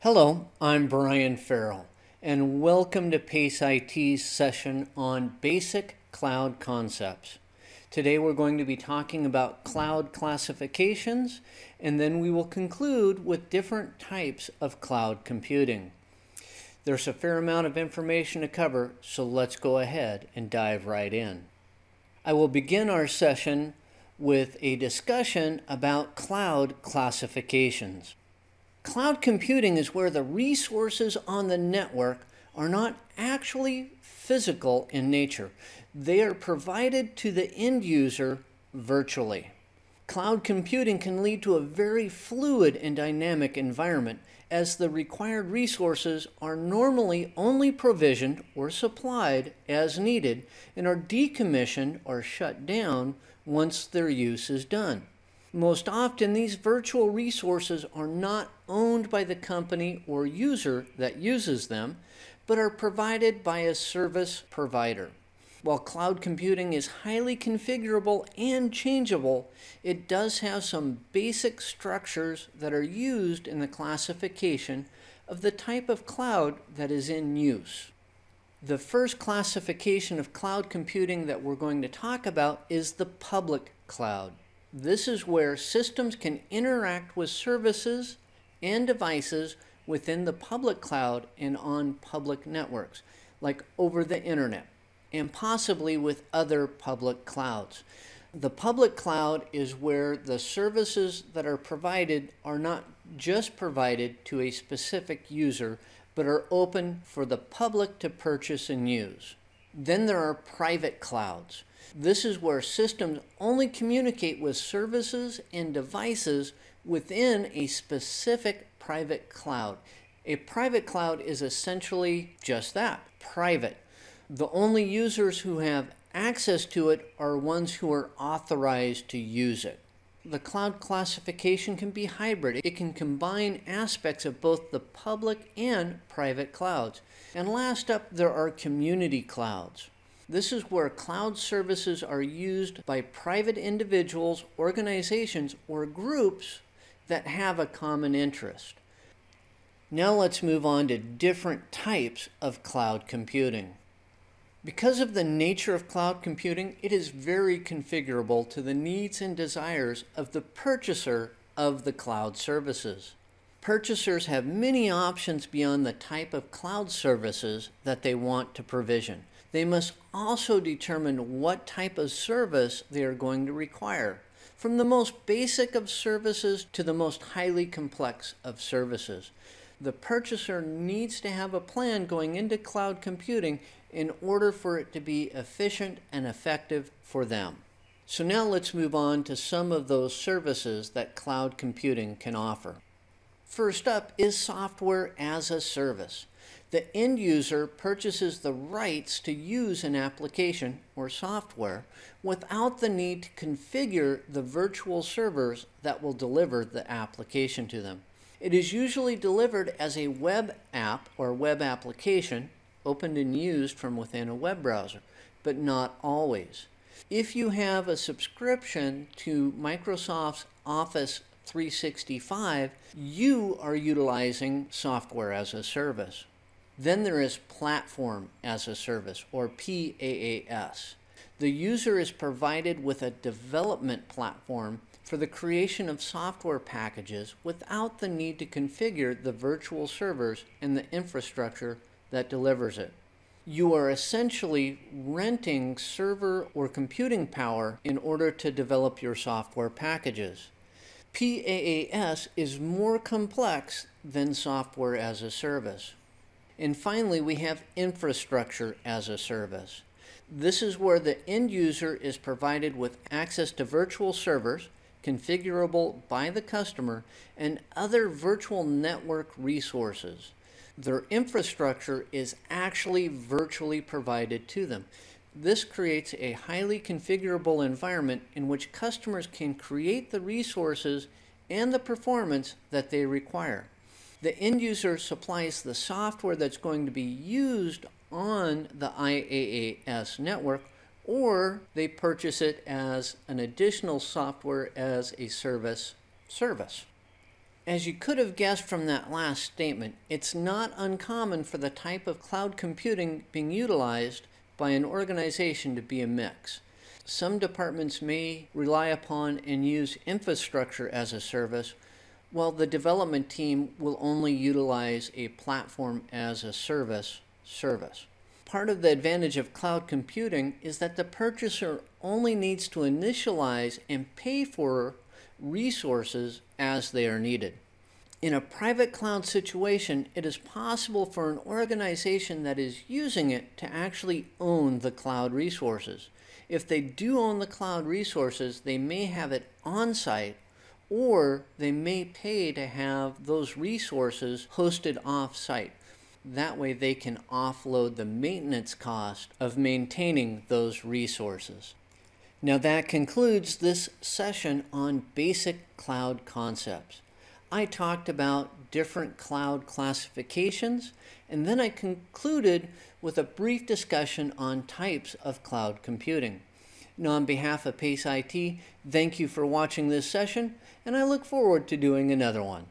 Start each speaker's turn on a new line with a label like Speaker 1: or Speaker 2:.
Speaker 1: Hello, I'm Brian Farrell, and welcome to PACE IT's session on Basic Cloud Concepts. Today we're going to be talking about cloud classifications, and then we will conclude with different types of cloud computing. There's a fair amount of information to cover, so let's go ahead and dive right in. I will begin our session with a discussion about cloud classifications. Cloud computing is where the resources on the network are not actually physical in nature. They are provided to the end user virtually. Cloud computing can lead to a very fluid and dynamic environment as the required resources are normally only provisioned or supplied as needed and are decommissioned or shut down once their use is done. Most often, these virtual resources are not owned by the company or user that uses them, but are provided by a service provider. While cloud computing is highly configurable and changeable, it does have some basic structures that are used in the classification of the type of cloud that is in use. The first classification of cloud computing that we're going to talk about is the public cloud. This is where systems can interact with services and devices within the public cloud and on public networks, like over the internet, and possibly with other public clouds. The public cloud is where the services that are provided are not just provided to a specific user, but are open for the public to purchase and use. Then there are private clouds. This is where systems only communicate with services and devices within a specific private cloud. A private cloud is essentially just that, private. The only users who have access to it are ones who are authorized to use it. The cloud classification can be hybrid. It can combine aspects of both the public and private clouds. And last up, there are community clouds. This is where cloud services are used by private individuals, organizations, or groups that have a common interest. Now let's move on to different types of cloud computing. Because of the nature of cloud computing, it is very configurable to the needs and desires of the purchaser of the cloud services. Purchasers have many options beyond the type of cloud services that they want to provision. They must also determine what type of service they are going to require, from the most basic of services to the most highly complex of services. The purchaser needs to have a plan going into cloud computing in order for it to be efficient and effective for them. So now let's move on to some of those services that cloud computing can offer. First up is software as a service. The end user purchases the rights to use an application or software without the need to configure the virtual servers that will deliver the application to them. It is usually delivered as a web app or web application opened and used from within a web browser, but not always. If you have a subscription to Microsoft's Office 365, you are utilizing software as a service. Then there is Platform as a Service, or PaaS. The user is provided with a development platform for the creation of software packages without the need to configure the virtual servers and the infrastructure that delivers it. You are essentially renting server or computing power in order to develop your software packages. PaaS is more complex than software as a service. And finally, we have infrastructure as a service. This is where the end user is provided with access to virtual servers, configurable by the customer, and other virtual network resources their infrastructure is actually virtually provided to them. This creates a highly configurable environment in which customers can create the resources and the performance that they require. The end user supplies the software that's going to be used on the IaaS network or they purchase it as an additional software as a service service. As you could have guessed from that last statement, it's not uncommon for the type of cloud computing being utilized by an organization to be a mix. Some departments may rely upon and use infrastructure as a service, while the development team will only utilize a platform as a service service. Part of the advantage of cloud computing is that the purchaser only needs to initialize and pay for resources as they are needed. In a private cloud situation, it is possible for an organization that is using it to actually own the cloud resources. If they do own the cloud resources, they may have it on site or they may pay to have those resources hosted off site. That way they can offload the maintenance cost of maintaining those resources. Now that concludes this session on basic cloud concepts. I talked about different cloud classifications and then I concluded with a brief discussion on types of cloud computing. Now on behalf of PACE IT, thank you for watching this session and I look forward to doing another one.